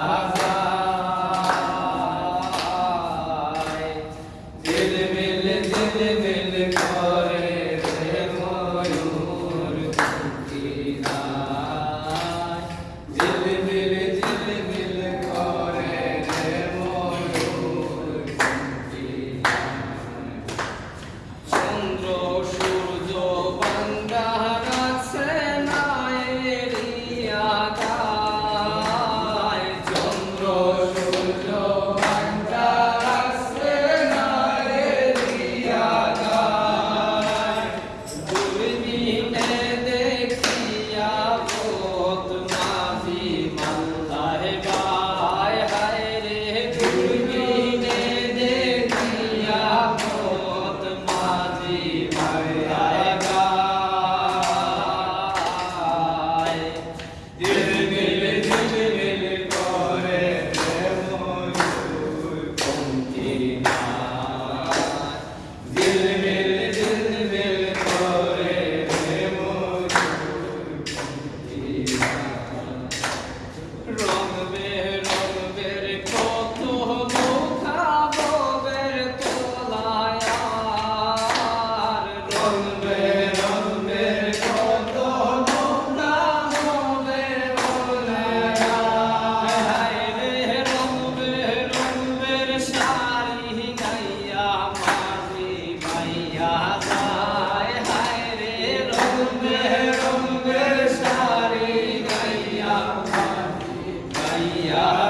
Amen. Maria.